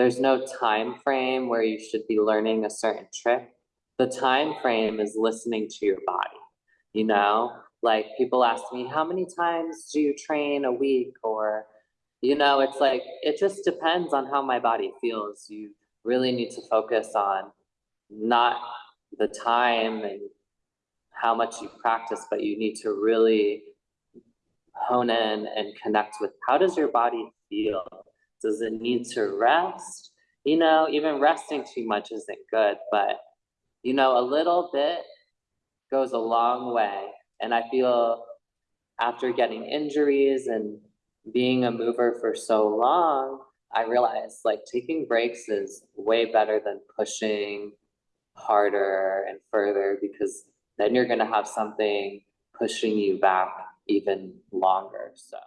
there's no time frame where you should be learning a certain trick. The time frame is listening to your body. You know, like people ask me, how many times do you train a week? Or, you know, it's like, it just depends on how my body feels. You really need to focus on not the time and how much you practice, but you need to really hone in and connect with how does your body feel? Does it need to rest? You know, even resting too much isn't good, but you know, a little bit goes a long way. And I feel after getting injuries and being a mover for so long, I realized like taking breaks is way better than pushing harder and further because then you're gonna have something pushing you back even longer, so.